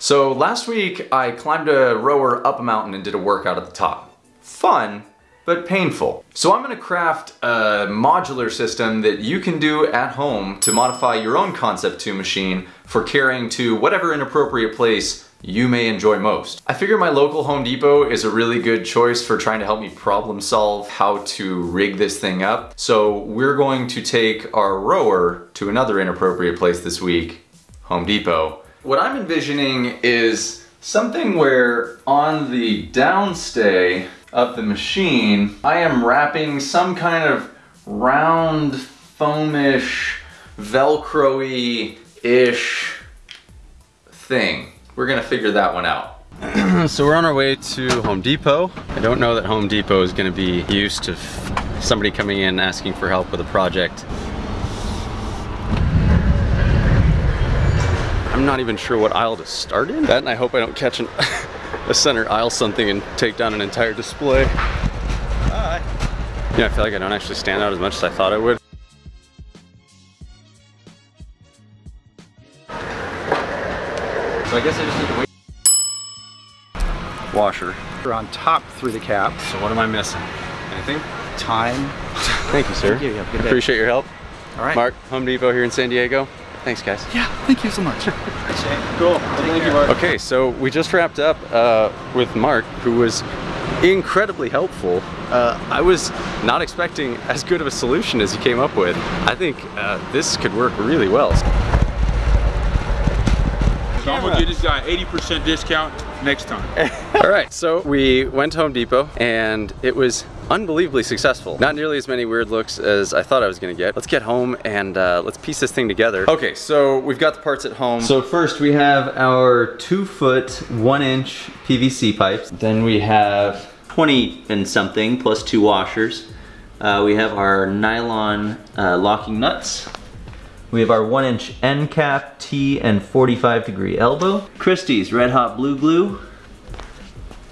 So last week I climbed a rower up a mountain and did a workout at the top. Fun, but painful. So I'm gonna craft a modular system that you can do at home to modify your own Concept 2 machine for carrying to whatever inappropriate place you may enjoy most. I figure my local Home Depot is a really good choice for trying to help me problem solve how to rig this thing up. So we're going to take our rower to another inappropriate place this week, Home Depot, what I'm envisioning is something where on the downstay of the machine, I am wrapping some kind of round, foamish, Velcro-y-ish thing. We're gonna figure that one out. so we're on our way to Home Depot. I don't know that Home Depot is gonna be used to somebody coming in asking for help with a project. I'm not even sure what aisle to start in. That and I hope I don't catch an, a center aisle something and take down an entire display. Hi. Yeah, I feel like I don't actually stand out as much as I thought I would. So I guess I just need to wait. Washer. We're on top through the cap. So what am I missing? Anything? Time. Thank you, sir. Thank you. You have a good day. Appreciate your help. All right. Mark, Home Depot here in San Diego. Thanks, guys. Yeah, thank you so much. Appreciate it. Cool. Thank you, Mark. Okay, so we just wrapped up uh, with Mark, who was incredibly helpful. Uh, I was not expecting as good of a solution as he came up with. I think uh, this could work really well. So I'm gonna give this guy 80% discount next time. All right, so we went to Home Depot and it was unbelievably successful. Not nearly as many weird looks as I thought I was gonna get. Let's get home and uh, let's piece this thing together. Okay, so we've got the parts at home. So first we have our two foot, one inch PVC pipes. Then we have 20 and something plus two washers. Uh, we have our nylon uh, locking nuts. We have our one inch end cap, T and 45 degree elbow. Christy's Red Hot Blue Glue.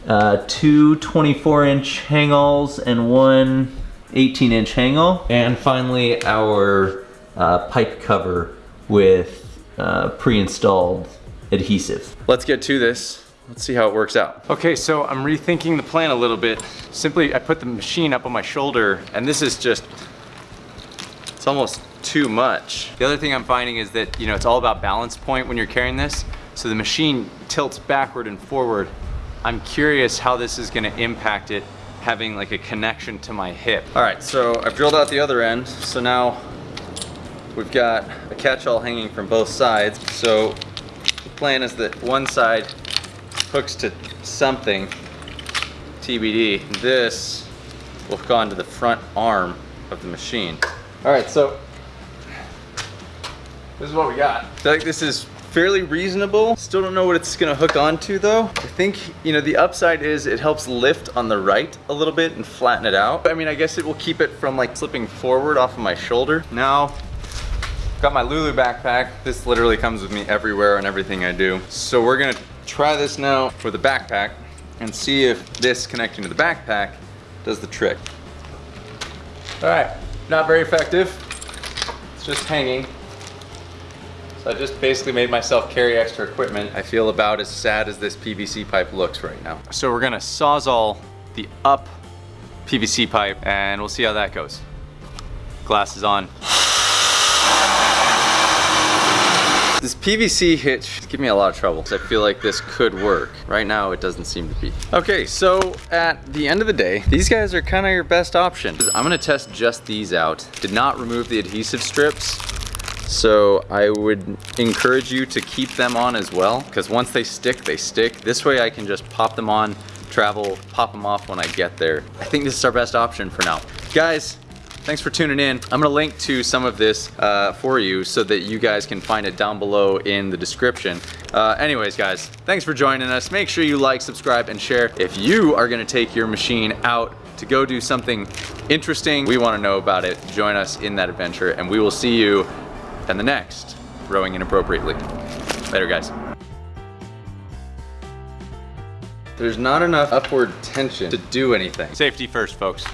Uh, two 24 inch hangals and one 18 inch hangall. And finally our uh, pipe cover with uh, pre-installed adhesive. Let's get to this. Let's see how it works out. Okay, so I'm rethinking the plan a little bit. Simply, I put the machine up on my shoulder and this is just, it's almost too much. The other thing I'm finding is that, you know, it's all about balance point when you're carrying this. So the machine tilts backward and forward. I'm curious how this is gonna impact it having like a connection to my hip. All right, so I've drilled out the other end. So now we've got a catch-all hanging from both sides. So the plan is that one side hooks to something, TBD. This will hook onto the front arm of the machine. All right, so this is what we got. I feel like this is fairly reasonable. Still don't know what it's gonna hook onto though. I think, you know, the upside is it helps lift on the right a little bit and flatten it out. I mean, I guess it will keep it from like slipping forward off of my shoulder. Now, got my Lulu backpack. This literally comes with me everywhere and everything I do. So we're gonna try this now for the backpack and see if this connecting to the backpack does the trick. All right, not very effective. It's just hanging. So I just basically made myself carry extra equipment. I feel about as sad as this PVC pipe looks right now. So we're gonna sawzall the up PVC pipe and we'll see how that goes. Glasses on. This PVC hitch is giving me a lot of trouble. I feel like this could work. Right now, it doesn't seem to be. Okay, so at the end of the day, these guys are kind of your best option. I'm gonna test just these out. Did not remove the adhesive strips. So I would encourage you to keep them on as well, because once they stick, they stick. This way I can just pop them on, travel, pop them off when I get there. I think this is our best option for now. Guys, thanks for tuning in. I'm gonna link to some of this uh, for you so that you guys can find it down below in the description. Uh, anyways, guys, thanks for joining us. Make sure you like, subscribe, and share. If you are gonna take your machine out to go do something interesting, we wanna know about it. Join us in that adventure, and we will see you in the next Rowing Inappropriately. Later, guys. There's not enough upward tension to do anything. Safety first, folks.